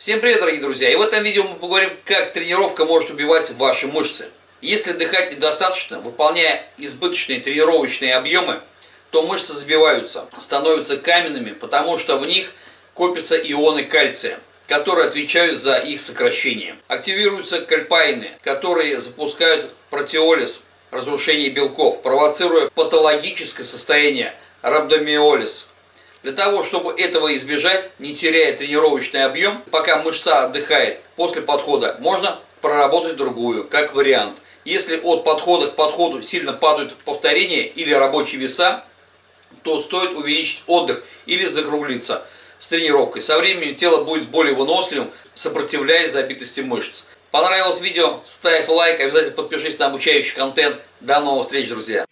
Всем привет, дорогие друзья! И в этом видео мы поговорим, как тренировка может убивать ваши мышцы. Если дыхать недостаточно, выполняя избыточные тренировочные объемы, то мышцы забиваются, становятся каменными, потому что в них копятся ионы кальция, которые отвечают за их сокращение. Активируются кальпаины, которые запускают протеолиз, разрушение белков, провоцируя патологическое состояние рhabdomyolis, для того, чтобы этого избежать, не теряя тренировочный объем, пока мышца отдыхает после подхода, можно проработать другую, как вариант. Если от подхода к подходу сильно падают повторения или рабочие веса, то стоит увеличить отдых или закруглиться с тренировкой. Со временем тело будет более выносливым, сопротивляясь забитости мышц. Понравилось видео? Ставь лайк, обязательно подпишись на обучающий контент. До новых встреч, друзья!